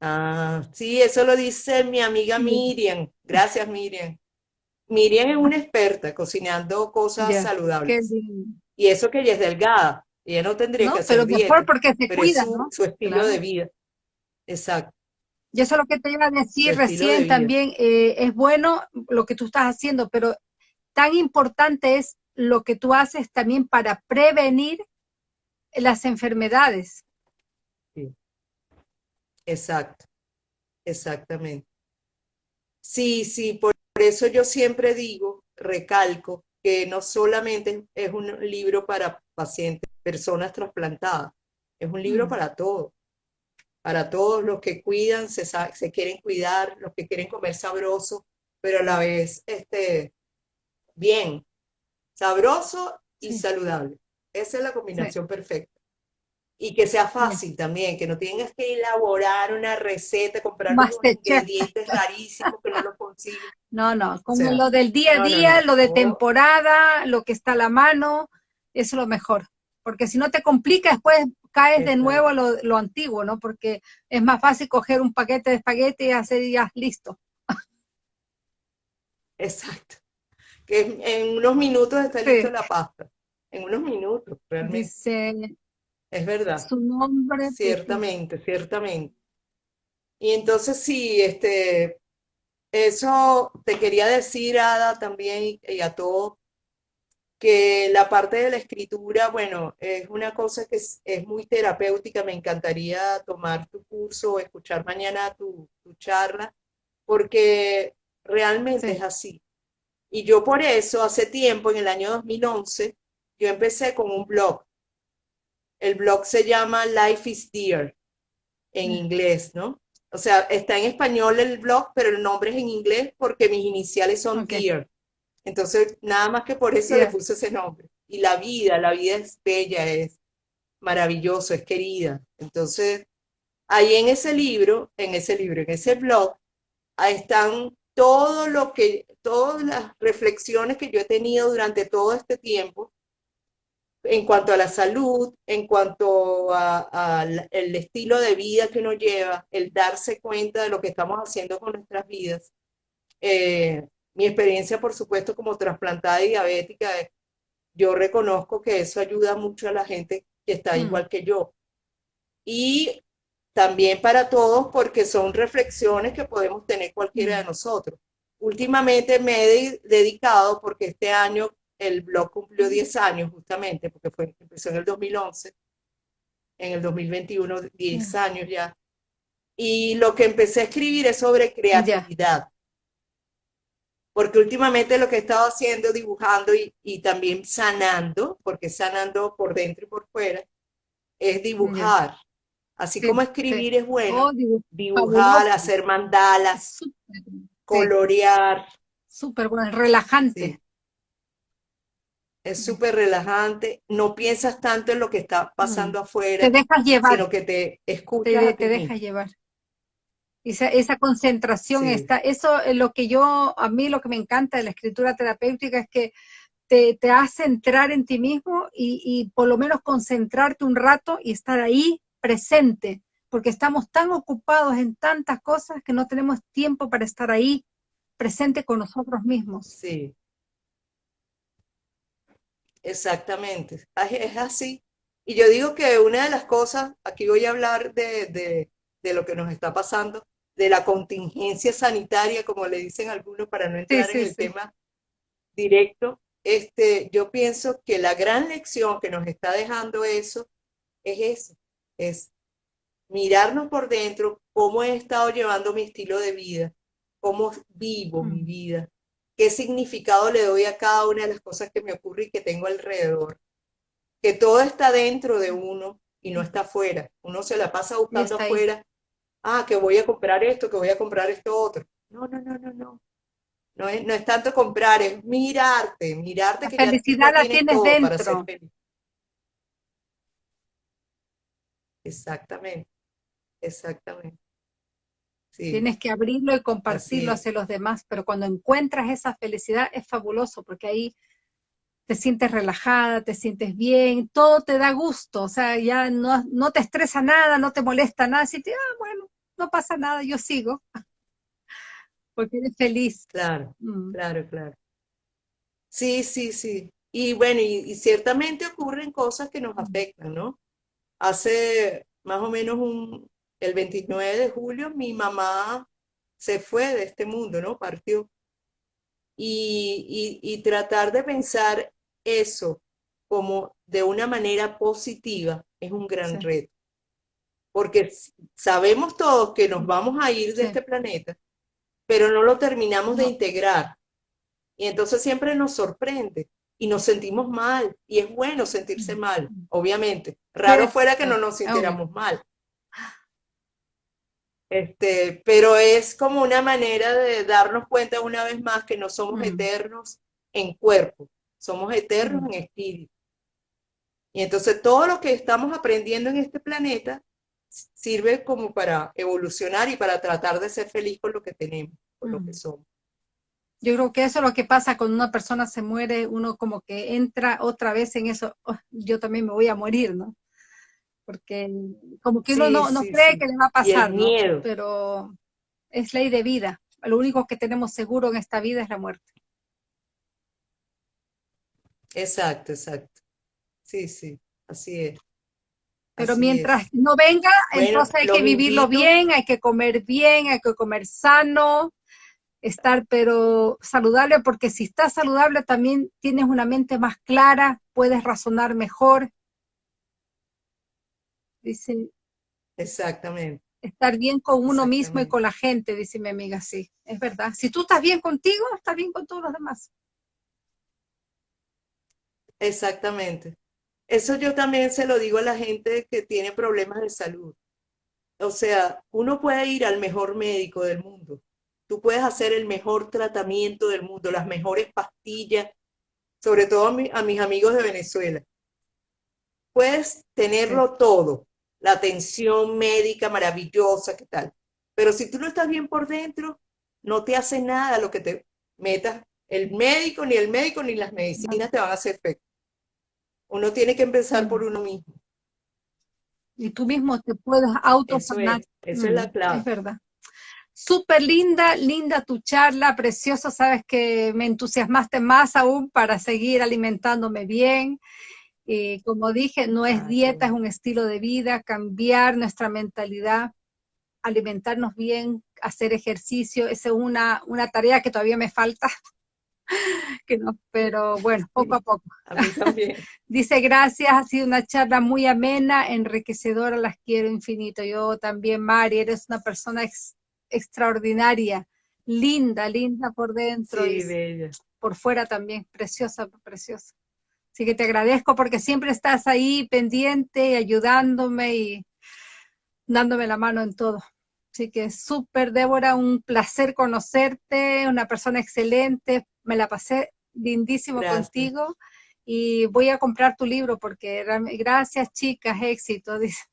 Ah, sí, eso lo dice mi amiga Miriam. Gracias, Miriam. Miriam es una experta cocinando cosas saludables. Y eso que ella es delgada. Ella no tendría que hacer pero mejor porque se cuida, su, su estilo de vida. Exacto. Y eso es lo que te iba a decir recién también. Eh, es bueno lo que tú estás haciendo, pero tan importante es lo que tú haces también para prevenir las enfermedades. Exacto, exactamente. Sí, sí, por eso yo siempre digo, recalco, que no solamente es un libro para pacientes, personas trasplantadas, es un libro mm. para todos, para todos los que cuidan, se, se, quieren cuidar, los que quieren comer sabroso, pero a la vez este, bien, sabroso y saludable. Esa es la combinación perfecta y que sea fácil también, que no tengas que elaborar una receta, comprar unos ingredientes rarísimos que no los consigues. No, no, como lo del día a día, lo de temporada, lo que está a la mano, es lo mejor. Porque si no te complica, después caes de nuevo lo, lo, antiguo, ¿no? Porque es más fácil coger un paquete de espagueti y hacer ya listo. Exacto. Que en unos minutos está listo la pasta. En unos minutos, realmente. Es verdad. Su nombre. Ciertamente, ciertamente. Y entonces sí, este, eso te quería decir, Ada, también y a todos, que la parte de la escritura, bueno, es una cosa que es, muy terapéutica. Me encantaría tomar tu curso o escuchar mañana tu, charla, porque realmente es así. Y yo por eso, hace tiempo, en el año 2011, yo empecé con un blog. El blog se llama Life is Dear, en inglés, ¿no? O sea, está en español el blog, pero el nombre es en inglés porque mis iniciales son Dear. Entonces, nada más que por eso le puse ese nombre. Y la vida, la vida es bella, es maravilloso, es querida. Entonces, ahí en ese libro, en ese libro, en ese blog, ahí están todo lo que, todas las reflexiones que yo he tenido durante todo este tiempo en cuanto a la salud, en cuanto al estilo de vida que uno lleva, el darse cuenta de lo que estamos haciendo con nuestras vidas. Eh, mi experiencia, por supuesto, como trasplantada y diabética, yo reconozco que eso ayuda mucho a la gente que está mm. igual que yo. Y también para todos, porque son reflexiones que podemos tener cualquiera de mm. nosotros. Últimamente me he dedicado, porque este año el blog cumplió 10 años justamente, porque fue, empezó en el 2011, en el 2021, 10 mm. años ya. Y lo que empecé a escribir es sobre creatividad. Porque últimamente lo que he estado haciendo, dibujando y, también sanando, porque sanando por dentro y por fuera, es dibujar. Así como escribir es bueno, oh, dibujar, hacer mandalas, colorear. Súper bueno, relajante. Es súper relajante, no piensas tanto en lo que está pasando afuera, te dejas llevar. sino que te escuchas. Te, dejas llevar. Esa, esa concentración está, eso es lo que yo, a mí lo que me encanta de la escritura terapéutica es que te, te hace entrar en ti mismo y, y por lo menos concentrarte un rato y estar ahí presente, porque estamos tan ocupados en tantas cosas que no tenemos tiempo para estar ahí presente con nosotros mismos. Sí. Exactamente, es así. Y yo digo que una de las cosas, aquí voy a hablar de, lo que nos está pasando, de la contingencia sanitaria, como le dicen algunos, para no entrar en el tema directo. Este, yo pienso que la gran lección que nos está dejando eso es eso, es mirarnos por dentro, cómo he estado llevando mi estilo de vida, cómo vivo mi mm. vida, qué significado le doy a cada una de las cosas que me ocurre y que tengo alrededor. Que todo está dentro de uno y no está afuera. Uno se la pasa buscando afuera. Ah, que voy a comprar esto, que voy a comprar esto otro. No, no, no, no, no. No es, no es tanto comprar, es mirarte, mirarte. La felicidad la tienes dentro. Exactamente, exactamente. Tienes que abrirlo y compartirlo hacia los demás, pero cuando encuentras esa felicidad es fabuloso porque ahí te sientes relajada, te sientes bien, todo te da gusto, o sea, ya no, no te estresa nada, no te molesta nada, si te, ah, bueno, no pasa nada, yo sigo, porque eres feliz. Claro, mm. claro, claro. Sí, sí, sí. Y bueno, y, ciertamente ocurren cosas que nos mm. afectan, ¿no? Hace más o menos un, el 29 de julio mi mamá se fue de este mundo, ¿no? Partió. Y, tratar de pensar eso como de una manera positiva es un gran reto. Porque sabemos todos que nos vamos a ir de este planeta, pero no lo terminamos de integrar. Y entonces siempre nos sorprende y nos sentimos mal. Y es bueno sentirse mal, obviamente. Raro fuera que no nos sintiéramos mal. Este, pero es como una manera de darnos cuenta una vez más que no somos eternos en cuerpo, somos eternos en espíritu. Y entonces todo lo que estamos aprendiendo en este planeta sirve como para evolucionar y para tratar de ser feliz con lo que tenemos, con lo que somos. Yo creo que eso es lo que pasa cuando una persona se muere, uno como que entra otra vez en eso, oh, yo también me voy a morir, ¿no? porque como que uno no, cree que le va a pasar, pero es ley de vida. Lo único que tenemos seguro en esta vida es la muerte. Exacto, exacto. Sí, sí, así es. Pero mientras no venga, entonces hay que vivirlo bien, hay que comer bien, hay que comer sano, estar pero saludable, porque si estás saludable también tienes una mente más clara, puedes razonar mejor, dice. Exactamente. Estar bien con uno mismo y con la gente, dice mi amiga, sí, es verdad. Si tú estás bien contigo, estás bien con todos los demás. Exactamente. Eso yo también se lo digo a la gente que tiene problemas de salud. O sea, uno puede ir al mejor médico del mundo. Tú puedes hacer el mejor tratamiento del mundo, las mejores pastillas, sobre todo a, mis amigos de Venezuela. Puedes tenerlo todo, la atención médica maravillosa, ¿qué tal? Pero si tú no estás bien por dentro, no te hace nada lo que te metas. El médico, ni el médico, ni las medicinas te van a hacer efecto. Uno tiene que empezar por uno mismo. Y tú mismo te puedes auto Eso, es, es la mm, clave. Es verdad. Súper linda, linda tu charla, precioso, sabes que me entusiasmaste más aún para seguir alimentándome bien. Y como dije, no es dieta, es un estilo de vida, cambiar nuestra mentalidad, alimentarnos bien, hacer ejercicio, esa es una, una tarea que todavía me falta, que no, pero bueno, poco a poco. A mí también. Dice, gracias, ha sido una charla muy amena, enriquecedora, las quiero infinito. Yo también, Mari, eres una persona extraordinaria, linda, linda por dentro y bella. por fuera también, preciosa, preciosa. Así que te agradezco porque siempre estás ahí pendiente, ayudándome y dándome la mano en todo. Así que súper, Débora, un placer conocerte, una persona excelente, me la pasé lindísimo contigo y voy a comprar tu libro porque gracias chicas, éxito, dice.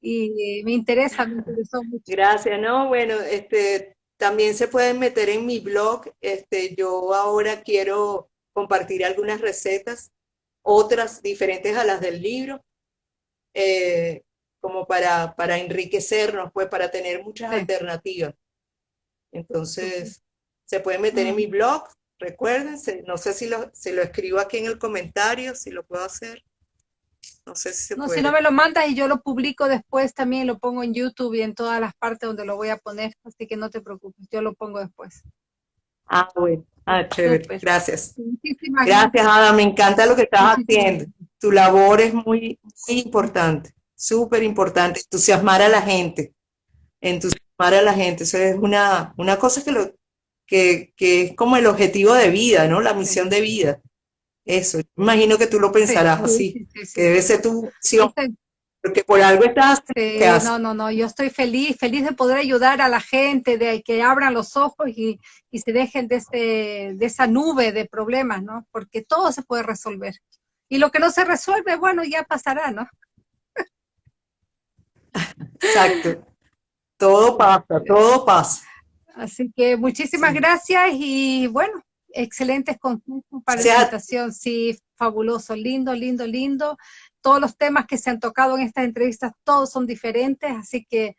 Y me interesa, me interesó mucho. Gracias, no, bueno, este, también se pueden meter en mi blog, este, yo ahora quiero compartir algunas recetas, otras diferentes a las del libro, eh, como para, para enriquecernos, pues para tener muchas alternativas. Entonces, se pueden meter en mi blog, recuérdense, no sé si lo, si lo escribo aquí en el comentario, si lo puedo hacer. No sé si se no, puede. si no me lo mandas y yo lo publico después también, lo pongo en YouTube y en todas las partes donde lo voy a poner, así que no te preocupes, yo lo pongo después. Ah, bueno. Ah, chévere. Gracias. gracias, Ada. Me encanta lo que estás haciendo. Tu labor es muy, muy importante súper importante, entusiasmar a la gente, entusiasmar a la gente, eso es una, una cosa que, lo, que, que es como el objetivo de vida, ¿no? La misión de vida. Eso, imagino que tú lo pensarás así, que debe ser tu misión, porque por algo estás... no, no, no, yo estoy feliz, feliz de poder ayudar a la gente, de que abran los ojos y, y se dejen de, este, de esa nube de problemas, ¿no? Porque todo se puede resolver. Y lo que no se resuelve, bueno, ya pasará, ¿no? Exacto. Todo pasa, todo pasa. Así que muchísimas gracias y bueno, excelentes consejos para la presentación. Sí, fabuloso, lindo, lindo, lindo. Todos los temas que se han tocado en estas entrevistas, todos son diferentes, así que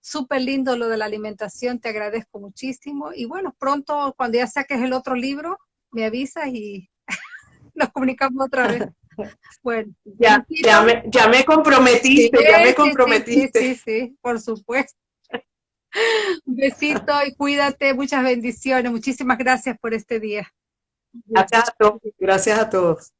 súper lindo lo de la alimentación, te agradezco muchísimo. Y bueno, pronto, cuando ya saques el otro libro, me avisas y nos comunicamos otra vez. Bueno, ya, ya, me, ya me comprometiste, ya me comprometiste. Sí, sí, por supuesto. Un besito y cuídate, muchas bendiciones. Muchísimas gracias por este día. Gracias a todos. Gracias a todos.